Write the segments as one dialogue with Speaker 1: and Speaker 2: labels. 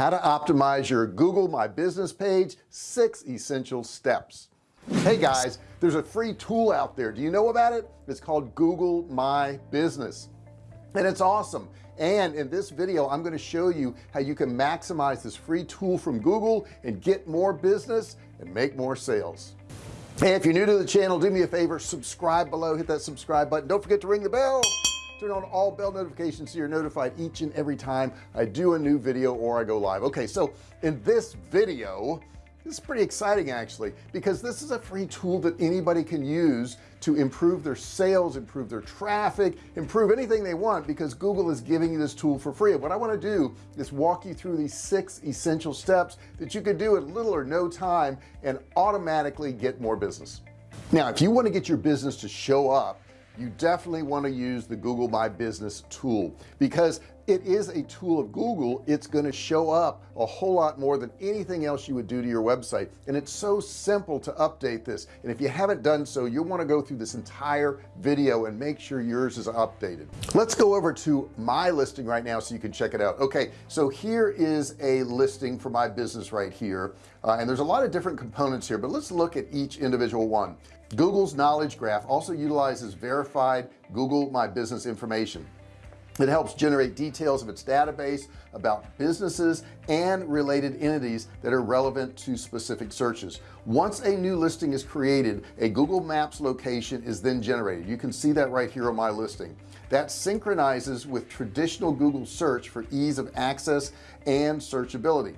Speaker 1: how to optimize your Google My Business page six essential steps. Hey guys there's a free tool out there. Do you know about it? It's called Google My Business. And it's awesome. And in this video I'm going to show you how you can maximize this free tool from Google and get more business and make more sales. Hey if you're new to the channel do me a favor subscribe below hit that subscribe button. Don't forget to ring the bell turn on all bell notifications so you're notified each and every time I do a new video or I go live. Okay so in this video this is pretty exciting actually because this is a free tool that anybody can use to improve their sales improve their traffic improve anything they want because Google is giving you this tool for free. What I want to do is walk you through these six essential steps that you can do in little or no time and automatically get more business. Now if you want to get your business to show up you definitely want to use the Google My Business tool because it is a tool of Google. It's going to show up a whole lot more than anything else you would do to your website. And it's so simple to update this. And if you haven't done so you'll want to go through this entire video and make sure yours is updated. Let's go over to my listing right now so you can check it out. Okay so here is a listing for my business right here. Uh, and there's a lot of different components here but let's look at each individual one Google's knowledge graph also utilizes verified Google My Business information. It helps generate details of its database about businesses and related entities that are relevant to specific searches. Once a new listing is created a Google Maps location is then generated. You can see that right here on my listing. That synchronizes with traditional Google search for ease of access and searchability.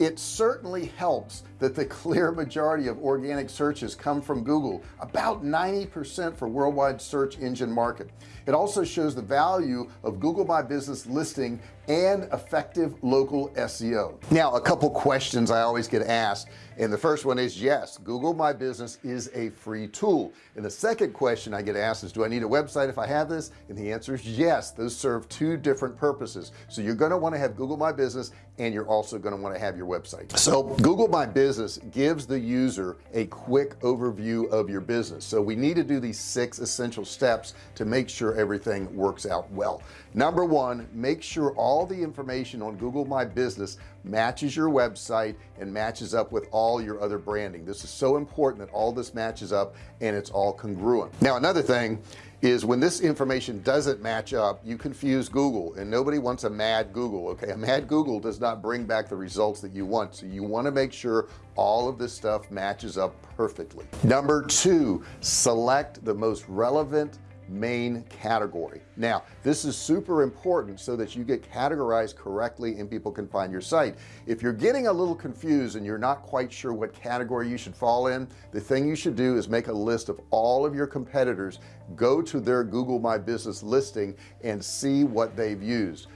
Speaker 1: It certainly helps that the clear majority of organic searches come from Google about 90% for worldwide search engine market. It also shows the value of Google My Business listing and effective local SEO now a couple questions I always get asked and the first one is yes Google My Business is a free tool. And the second question I get asked is do I need a website if I have this? And the answer is yes those serve two different purposes. So you're going to want to have Google My Business and you're also going to want to have your website. So Google My Business gives the user a quick overview of your business. So we need to do these six essential steps to make sure everything works out well. Number one make sure all the information on Google My Business matches your website and matches up with all your other branding. This is so important that all this matches up and it's all congruent. Now another thing is when this information doesn't match up you confuse Google and nobody wants a mad Google okay? A mad Google does not bring back the results that you want so you want to make sure all of this stuff matches up perfectly. Number two select the most relevant main category. Now this is super important so that you get categorized correctly and people can find your site. If you're getting a little confused and you're not quite sure what category you should fall in the thing you should do is make a list of all of your competitors go to their Google My Business listing and see what they've used.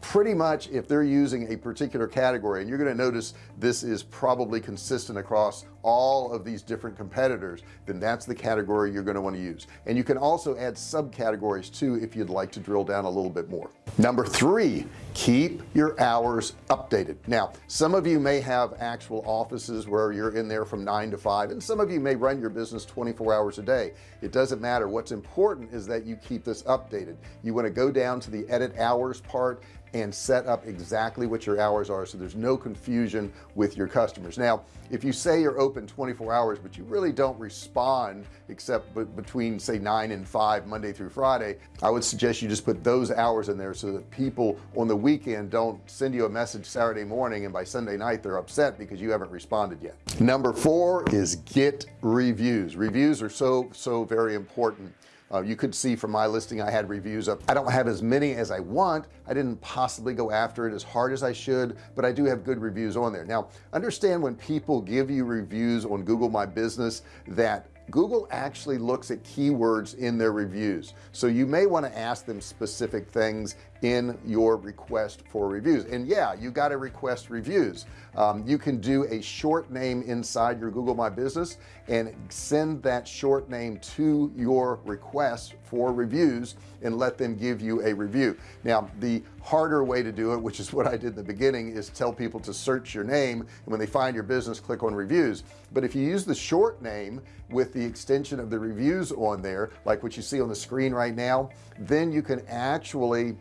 Speaker 1: Pretty much if they're using a particular category and you're going to notice this is probably consistent across all of these different competitors then that's the category you're going to want to use. And you can also add subcategories too if you'd like to drill down a little bit more. Number three keep your hours updated. Now some of you may have actual offices where you're in there from nine to five and some of you may run your business 24 hours a day. It doesn't matter. What's important is that you keep this updated. You want to go down to the edit hours part and set up exactly what your hours are so there's no confusion with your customers. Now if you say you're open 24 hours but you really don't respond except between say 9 and 5 Monday through Friday. I would suggest you just put those hours in there so that people on the weekend don't send you a message Saturday morning and by Sunday night they're upset because you haven't responded yet. Number four is get reviews. Reviews are so so very important uh, you could see from my listing I had reviews up I don't have as many as I want. I didn't possibly go after it as hard as I should but I do have good reviews on there. Now understand when people give you reviews on Google My Business that Google actually looks at keywords in their reviews. So you may want to ask them specific things in your request for reviews. And yeah you got to request reviews. Um, you can do a short name inside your Google My Business and send that short name to your request for reviews and let them give you a review. Now the harder way to do it which is what I did in the beginning is tell people to search your name and when they find your business click on reviews. But if you use the short name with the extension of the reviews on there like what you see on the screen right now then you can actually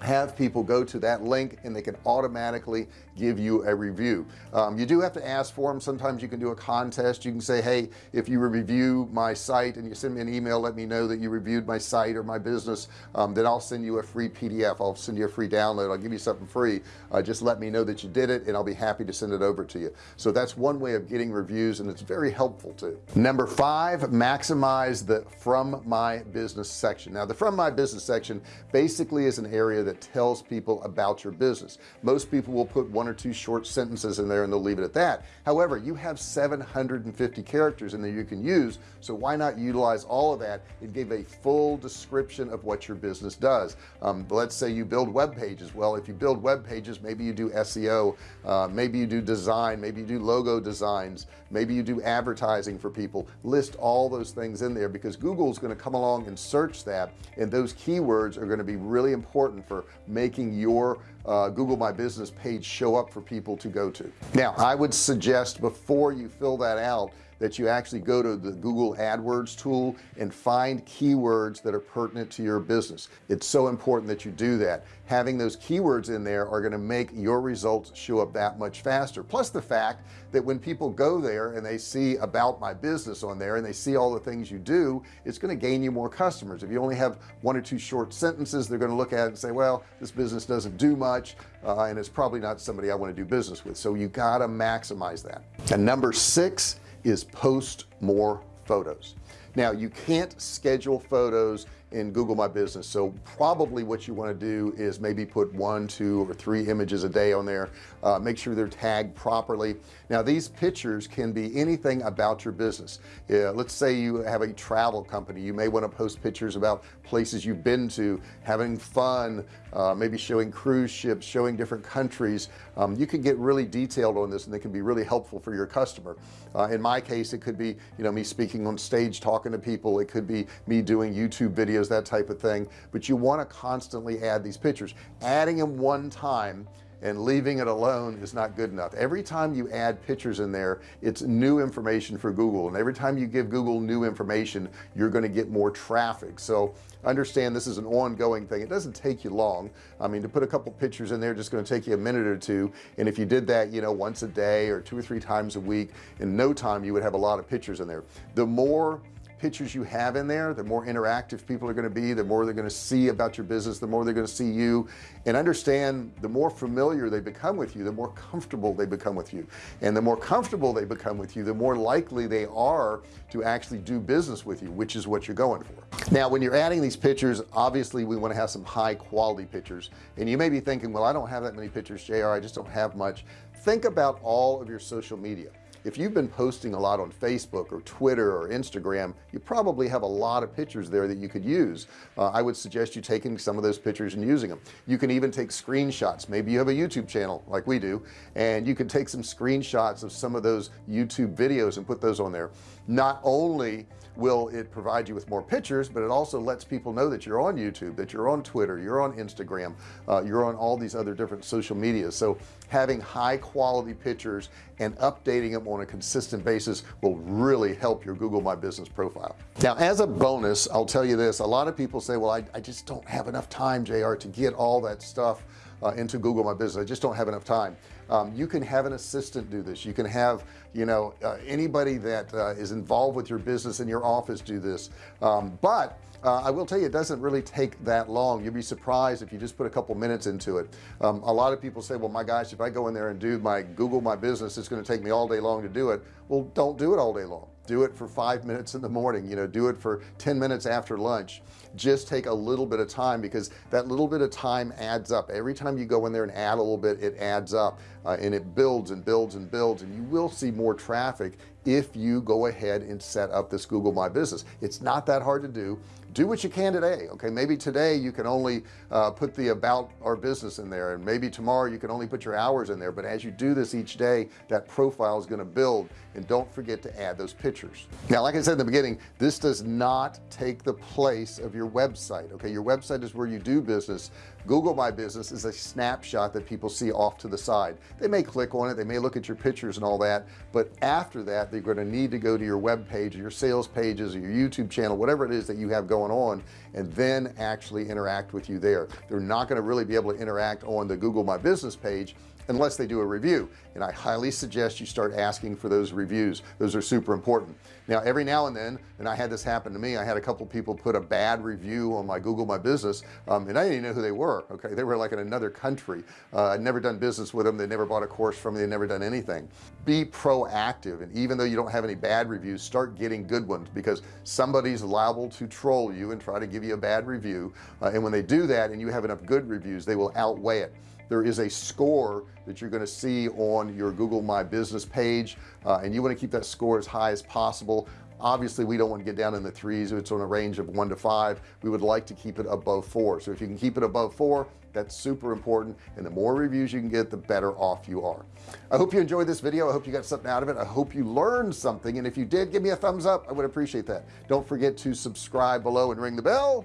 Speaker 1: have people go to that link and they can automatically give you a review. Um, you do have to ask for them sometimes you can do a contest. You can say hey if you review my site and you send me an email let me know that you reviewed my site or my business um, then I'll send you a free PDF I'll send you a free download. I'll give you something free. Uh, just let me know that you did it and I'll be happy to send it over to you. So that's one way of getting reviews and it's very helpful too. Number five maximize the from my business section. Now the from my business section basically is an area that tells people about your business. Most people will put one or two short sentences in there and they'll leave it at that. However you have 750 characters in there you can use so why not utilize all of that and give a full description of what your business does? Um, let's say you build web pages. Well if you build web pages maybe you do SEO uh, maybe you do design maybe you do logo designs maybe you do advertising for people. List all those things in there because Google is going to come along and search that and those keywords are going to be really important for making your uh, Google My Business page show up for people to go to. Now I would suggest before you fill that out that you actually go to the Google AdWords tool and find keywords that are pertinent to your business. It's so important that you do that. Having those keywords in there are going to make your results show up that much faster. Plus the fact that when people go there and they see about my business on there and they see all the things you do it's going to gain you more customers. If you only have one or two short sentences they're going to look at it and say well this business doesn't do much uh, and it's probably not somebody I want to do business with. So you got to maximize that. And number six is post more photos. Now you can't schedule photos in Google My Business. So probably what you want to do is maybe put one two or three images a day on there. Uh, make sure they're tagged properly. Now these pictures can be anything about your business. Yeah, let's say you have a travel company. You may want to post pictures about places you've been to having fun uh, maybe showing cruise ships showing different countries. Um, you can get really detailed on this and they can be really helpful for your customer. Uh, in my case it could be you know me speaking on stage talking to people. It could be me doing YouTube videos videos that type of thing but you want to constantly add these pictures. Adding them one time and leaving it alone is not good enough. Every time you add pictures in there it's new information for Google and every time you give Google new information you're going to get more traffic. So understand this is an ongoing thing. It doesn't take you long. I mean to put a couple pictures in there just going to take you a minute or two and if you did that you know once a day or two or three times a week in no time you would have a lot of pictures in there. The more pictures you have in there the more interactive people are going to be the more they're going to see about your business the more they're going to see you. And understand the more familiar they become with you the more comfortable they become with you. And the more comfortable they become with you the more likely they are to actually do business with you which is what you're going for. Now when you're adding these pictures obviously we want to have some high quality pictures. And you may be thinking well I don't have that many pictures JR I just don't have much. Think about all of your social media if you've been posting a lot on Facebook or Twitter or Instagram you probably have a lot of pictures there that you could use. Uh, I would suggest you taking some of those pictures and using them you can even take screenshots. Maybe you have a YouTube channel like we do and you can take some screenshots of some of those YouTube videos and put those on there. Not only will it provide you with more pictures but it also lets people know that you're on YouTube that you're on Twitter you're on Instagram uh, you're on all these other different social media so having high quality pictures and updating them on a consistent basis will really help your Google My Business profile. Now as a bonus I'll tell you this. A lot of people say well I, I just don't have enough time JR to get all that stuff uh, into Google My Business. I just don't have enough time. Um, you can have an assistant do this. You can have you know uh, anybody that uh, is involved with your business in your office do this. Um, but uh, I will tell you it doesn't really take that long. You'll be surprised if you just put a couple minutes into it. Um, a lot of people say well my gosh if I go in there and do my Google my business it's going to take me all day long to do it. Well don't do it all day long. Do it for five minutes in the morning you know do it for 10 minutes after lunch. Just take a little bit of time because that little bit of time adds up. Every time you go in there and add a little bit it adds up uh, and it builds and builds and builds and you will see more traffic if you go ahead and set up this Google My Business. It's not that hard to do. Do what you can today okay? Maybe today you can only uh, put the about our business in there and maybe tomorrow you can only put your hours in there but as you do this each day that profile is going to build and don't forget to add those pictures. Now like I said in the beginning this does not take the place of your website okay? Your website is where you do business. Google My Business is a snapshot that people see off to the side. They may click on it they may look at your pictures and all that but after that they're going to need to go to your web page or your sales pages or your YouTube channel whatever it is that you have going on and then actually interact with you there. They're not going to really be able to interact on the Google My Business page unless they do a review. And I highly suggest you start asking for those reviews. Those are super important. Now every now and then and I had this happen to me I had a couple people put a bad review on my Google my business um, and I didn't even know who they were okay? They were like in another country. Uh, I'd never done business with them. They never bought a course from me. They never done anything. Be proactive and even though you don't have any bad reviews start getting good ones because somebody's liable to troll you and try to give you a bad review. Uh, and when they do that and you have enough good reviews they will outweigh it there is a score that you're going to see on your Google My Business page uh, and you want to keep that score as high as possible. Obviously we don't want to get down in the threes it's on a range of one to five. We would like to keep it above four. So if you can keep it above four that's super important and the more reviews you can get the better off you are. I hope you enjoyed this video. I hope you got something out of it. I hope you learned something and if you did give me a thumbs up. I would appreciate that. Don't forget to subscribe below and ring the bell.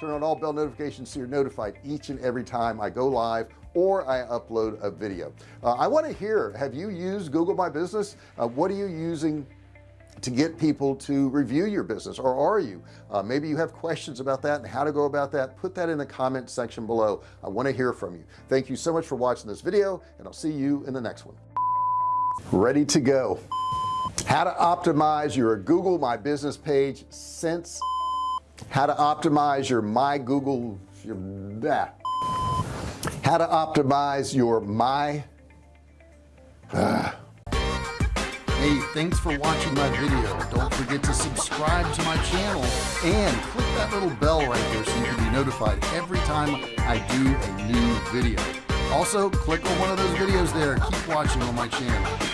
Speaker 1: Turn on all bell notifications so you're notified each and every time I go live or I upload a video. Uh, I want to hear have you used Google My Business? Uh, what are you using to get people to review your business? Or are you? Uh, maybe you have questions about that and how to go about that. Put that in the comment section below. I want to hear from you. Thank you so much for watching this video and I'll see you in the next one. Ready to go. How to optimize your Google My Business page since how to optimize your my Google your, how to optimize your my uh, hey thanks for watching my video. Don't forget to subscribe to my channel and click that little bell right there so you can be notified every time I do a new video. Also click on one of those videos there. Keep watching on my channel